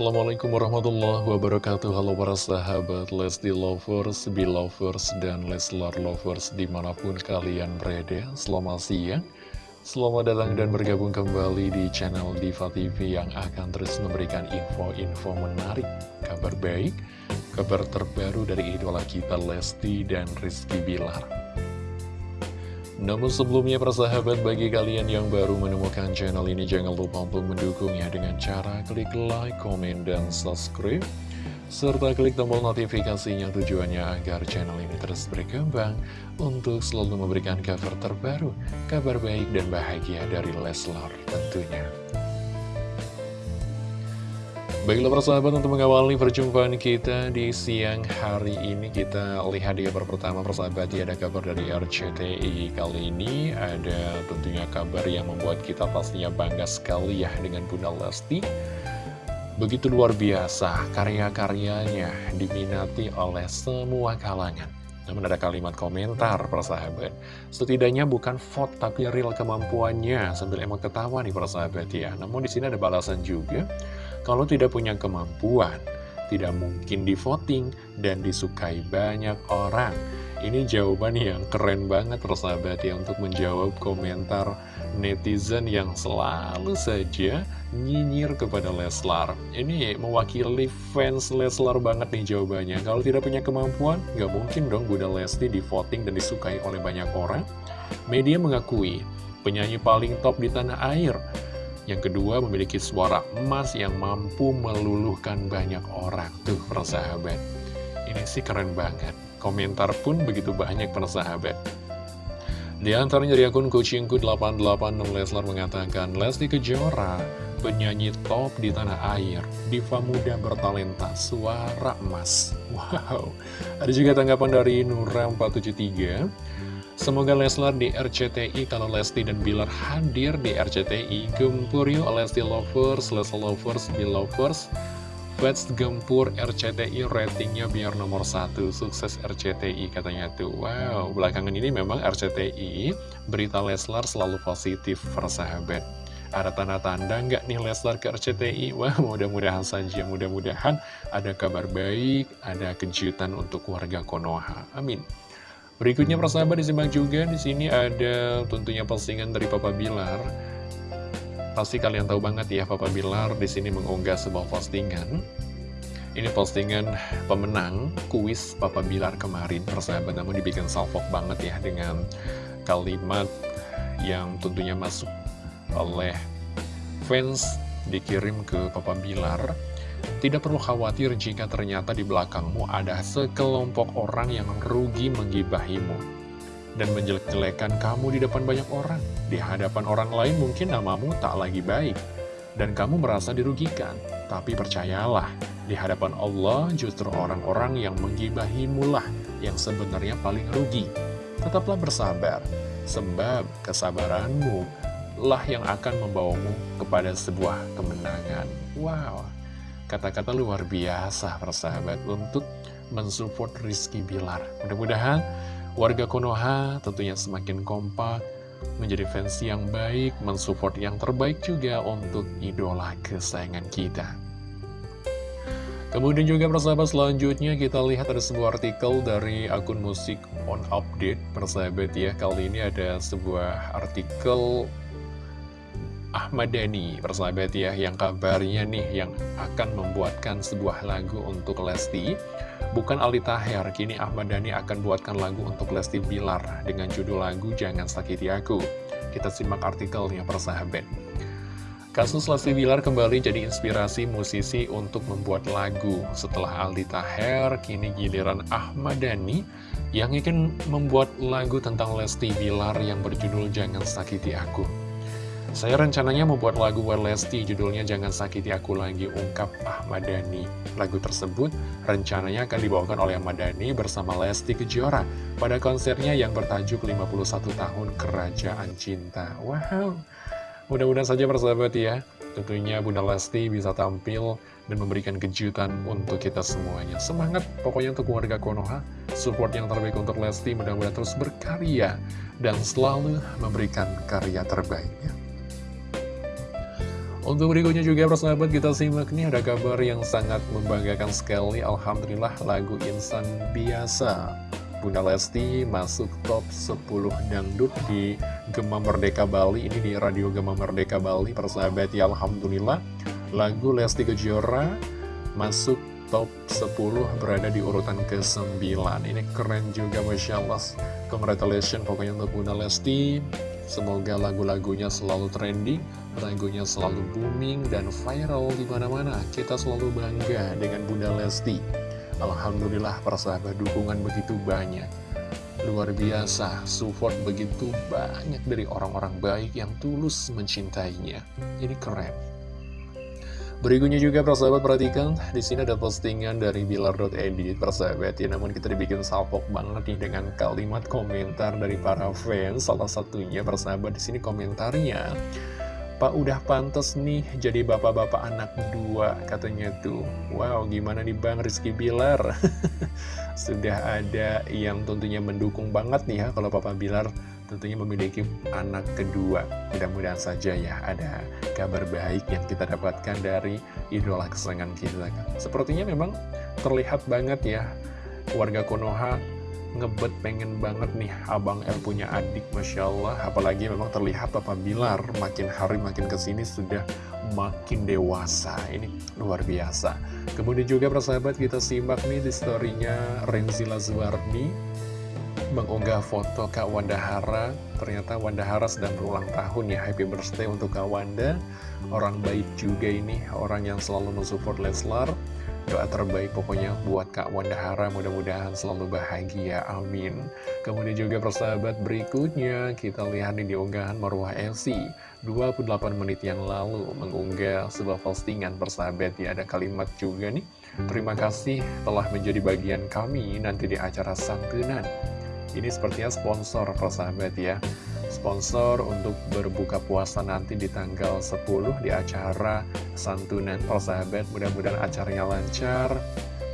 Assalamualaikum warahmatullahi wabarakatuh. Halo para sahabat Lesti Lovers, Belovers, dan Leslar Lovers di mana pun kalian berada. Selamat siang. Selamat datang dan bergabung kembali di channel Diva TV yang akan terus memberikan info-info menarik Kabar baik, kabar terbaru dari idola kita Lesti dan Rizky Bilar namun sebelumnya persahabat bagi kalian yang baru menemukan channel ini jangan lupa untuk mendukungnya dengan cara klik like, komen, dan subscribe serta klik tombol notifikasinya tujuannya agar channel ini terus berkembang untuk selalu memberikan cover terbaru, kabar baik dan bahagia dari Leslar tentunya. Baiklah persahabat untuk mengawali perjumpaan kita di siang hari ini Kita lihat di kabar pertama persahabat ya ada kabar dari RCTI Kali ini ada tentunya kabar yang membuat kita pastinya bangga sekali ya dengan Bunda Lesti. Begitu luar biasa karya-karyanya diminati oleh semua kalangan. Namun ada kalimat komentar persahabat Setidaknya bukan vote tapi real kemampuannya Sambil emang ketawa nih persahabat ya. Namun di sini ada balasan juga kalau tidak punya kemampuan, tidak mungkin di voting dan disukai banyak orang. Ini jawaban yang keren banget persahabat ya untuk menjawab komentar netizen yang selalu saja nyinyir kepada Leslar. Ini mewakili fans Leslar banget nih jawabannya. Kalau tidak punya kemampuan, nggak mungkin dong Bunda Lesti di voting dan disukai oleh banyak orang. Media mengakui penyanyi paling top di tanah air yang kedua, memiliki suara emas yang mampu meluluhkan banyak orang. Tuh, persahabat. Ini sih keren banget. Komentar pun begitu banyak, persahabat. Di antaranya dari akun Kucingku 88 Leslar mengatakan, Lesti Kejora, penyanyi top di tanah air, diva muda bertalenta, suara emas. Wow. Ada juga tanggapan dari Nura 473. Semoga Leslar di RCTI kalau Lesti dan Bilar hadir di RCTI Gempur yuk Lesti Lovers, Leslar Lovers, Bill Lovers Fans Gempur RCTI ratingnya biar nomor satu Sukses RCTI katanya tuh Wow, belakangan ini memang RCTI Berita Leslar selalu positif persahabat ada tanda-tanda nggak nih Leslar ke RCTI? Wah, mudah-mudahan saja, mudah-mudahan ada kabar baik, ada kejutan untuk warga Konoha. Amin. Berikutnya persahabat disimak juga di sini ada tentunya postingan dari Papa Bilar. Pasti kalian tahu banget ya Papa Bilar di sini mengunggah sebuah postingan. Ini postingan pemenang kuis Papa Bilar kemarin persahabat namun dibikin salfok banget ya dengan kalimat yang tentunya masuk oleh fans dikirim ke Papa Bilar tidak perlu khawatir jika ternyata di belakangmu ada sekelompok orang yang rugi menggibahimu dan menjelek-jelekan kamu di depan banyak orang. Di hadapan orang lain mungkin namamu tak lagi baik dan kamu merasa dirugikan. Tapi percayalah, di hadapan Allah justru orang-orang yang menggibahimu lah yang sebenarnya paling rugi. Tetaplah bersabar, sebab kesabaranmu lah yang akan membawamu kepada sebuah kemenangan. Wow! Kata-kata luar biasa persahabat untuk mensupport Rizky Bilar. Mudah-mudahan warga Konoha tentunya semakin kompak, menjadi fans yang baik, mensupport yang terbaik juga untuk idola kesayangan kita. Kemudian juga persahabat selanjutnya kita lihat ada sebuah artikel dari akun musik on update persahabat ya Kali ini ada sebuah artikel Ahmad Dhani persahabat ya yang kabarnya nih yang akan membuatkan sebuah lagu untuk Lesti. Bukan Ali Taher kini Ahmad Dhani akan buatkan lagu untuk Lesti Bilar dengan judul lagu Jangan Sakiti Aku. Kita simak artikelnya persahabat. Kasus Lesti Bilar kembali jadi inspirasi musisi untuk membuat lagu. Setelah Aldi Taher kini giliran Ahmad Dhani yang ingin membuat lagu tentang Lesti Bilar yang berjudul Jangan Sakiti Aku saya rencananya membuat lagu buat Lesti, judulnya Jangan Sakiti Aku Lagi, ungkap Ahmad Dhani. Lagu tersebut rencananya akan dibawakan oleh Ahmad Dhani bersama Lesti Kejora pada konsernya yang bertajuk 51 Tahun Kerajaan Cinta. Wow, mudah-mudahan saja persahabat ya, tentunya Bunda Lesti bisa tampil dan memberikan kejutan untuk kita semuanya. Semangat pokoknya untuk warga Konoha, support yang terbaik untuk Lesti, mudah-mudahan terus berkarya dan selalu memberikan karya terbaiknya. Untuk berikutnya juga persahabat kita simak nih ada kabar yang sangat membanggakan sekali. Alhamdulillah lagu Insan Biasa. Bunda Lesti masuk top 10 dangdut di Gema Merdeka Bali. Ini di Radio Gema Merdeka Bali persahabat. Ya Alhamdulillah Lagu Lesti Kejora masuk top 10 berada di urutan ke-9 Ini keren juga Masya Allah. Congratulations pokoknya untuk Bunda Lesti Semoga lagu-lagunya selalu trending, lagunya selalu booming dan viral di mana-mana. Kita selalu bangga dengan Bunda Lesti. Alhamdulillah persahabat dukungan begitu banyak. Luar biasa, support begitu banyak dari orang-orang baik yang tulus mencintainya. Ini keren. Berikutnya juga persahabat perhatikan. Di sini ada postingan dari Bilar.edit persahabat. Ya namun kita dibikin salpok banget nih dengan kalimat komentar dari para fans. Salah satunya persahabat di sini komentarnya Pak udah pantas nih jadi bapak-bapak anak dua katanya tuh. Wow gimana nih Bang Rizky Bilar? Sudah ada yang tentunya mendukung banget nih ya kalau Papa Bilar tentunya memiliki anak kedua. Mudah-mudahan saja ya ada kabar baik yang kita dapatkan dari idola kesenangan kita. Sepertinya memang terlihat banget ya warga Konoha ngebet pengen banget nih Abang El punya adik Masya Allah Apalagi memang terlihat Papa Bilar makin hari makin ke sini sudah makin dewasa Ini luar biasa Kemudian juga persahabat kita simak nih di storynya Renzi Lazuardi mengunggah foto Kak Wanda Hara Ternyata Wanda Hara sedang berulang tahun ya. Happy birthday untuk Kak Wanda. Orang baik juga ini. Orang yang selalu mensupport Leslar. Doa terbaik pokoknya buat Kak Wanda Hara Mudah-mudahan selalu bahagia. Amin. Kemudian juga persahabat berikutnya Kita lihat di unggahan Marwah Elsi 28 menit yang lalu Mengunggah sebuah postingan persahabat ya. Ada kalimat juga nih. Terima kasih telah menjadi bagian kami nanti di acara santunan ini sepertinya sponsor persahabat ya. Sponsor untuk berbuka puasa nanti di tanggal 10 di acara santunan persahabat Mudah-mudahan acaranya lancar.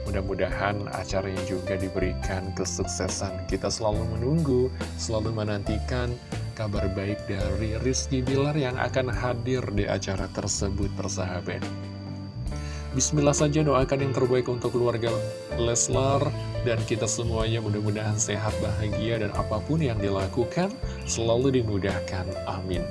Mudah-mudahan acaranya juga diberikan kesuksesan. Kita selalu menunggu, selalu menantikan kabar baik dari Rizky Bilar yang akan hadir di acara tersebut persahabat Bismillah saja doakan yang terbaik untuk keluarga Leslar dan kita semuanya mudah-mudahan sehat, bahagia, dan apa pun yang dilakukan selalu dimudahkan. Amin.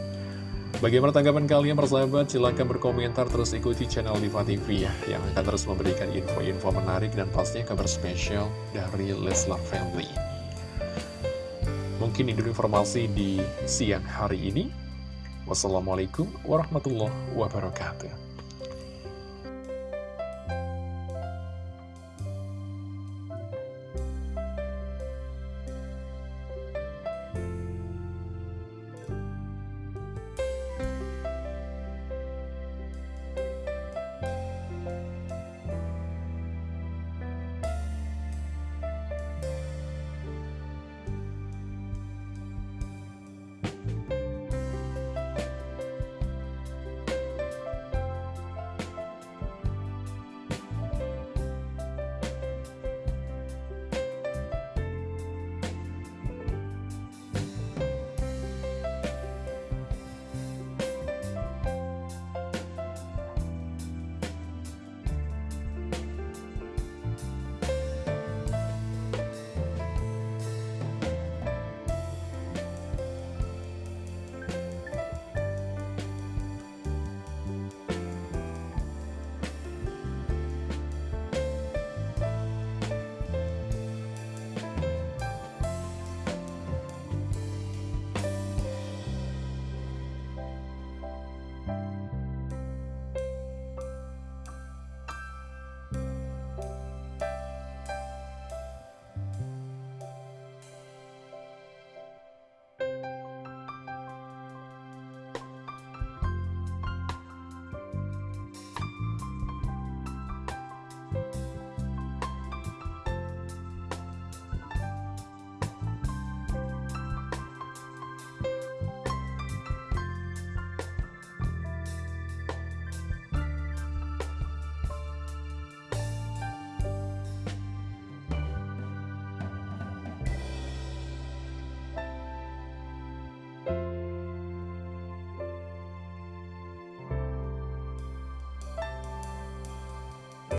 Bagaimana tanggapan kalian persahabat? Silahkan berkomentar terus ikuti channel Diva TV ya Yang akan terus memberikan info-info menarik dan pastinya kabar spesial dari Leslar Family Mungkin itu informasi di siang hari ini Wassalamualaikum warahmatullahi wabarakatuh